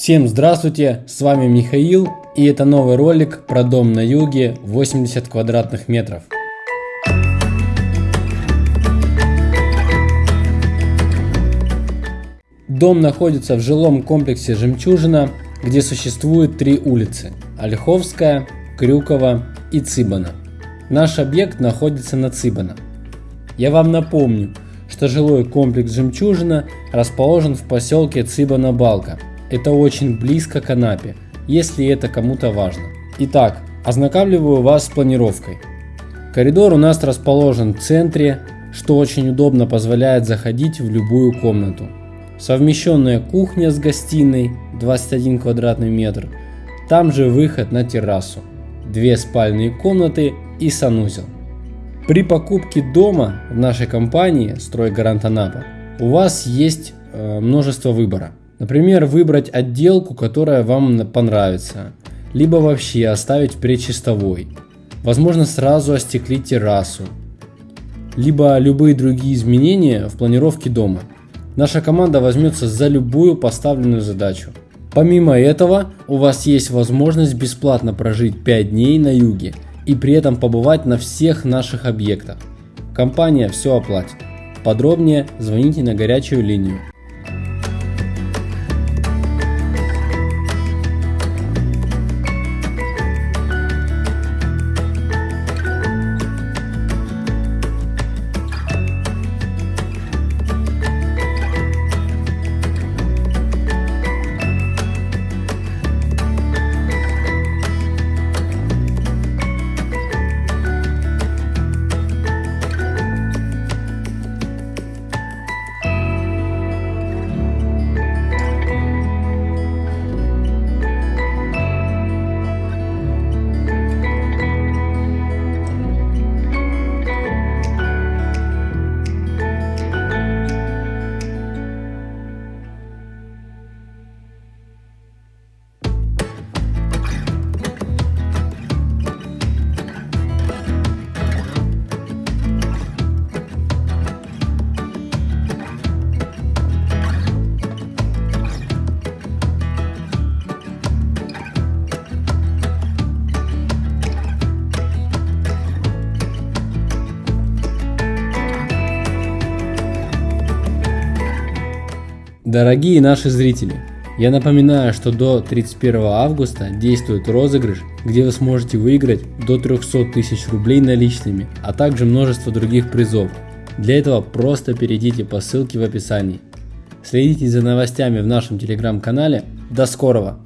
Всем здравствуйте, с вами Михаил и это новый ролик про дом на юге 80 квадратных метров. Дом находится в жилом комплексе «Жемчужина», где существует три улицы – Ольховская, Крюкова и Цыбана. Наш объект находится на Цыбана. Я вам напомню, что жилой комплекс «Жемчужина» расположен в поселке Цыбана-Балка – это очень близко к Анапе, если это кому-то важно. Итак, ознакомливаю вас с планировкой. Коридор у нас расположен в центре, что очень удобно позволяет заходить в любую комнату. Совмещенная кухня с гостиной 21 квадратный метр, там же выход на террасу, две спальные комнаты и санузел. При покупке дома в нашей компании «Стройгарант Анапа» у вас есть э, множество выбора. Например, выбрать отделку, которая вам понравится, либо вообще оставить предчистовой. Возможно сразу остеклить террасу, либо любые другие изменения в планировке дома. Наша команда возьмется за любую поставленную задачу. Помимо этого, у вас есть возможность бесплатно прожить 5 дней на юге и при этом побывать на всех наших объектах. Компания все оплатит. Подробнее звоните на горячую линию Дорогие наши зрители, я напоминаю, что до 31 августа действует розыгрыш, где вы сможете выиграть до 300 тысяч рублей наличными, а также множество других призов. Для этого просто перейдите по ссылке в описании. Следите за новостями в нашем телеграм-канале. До скорого!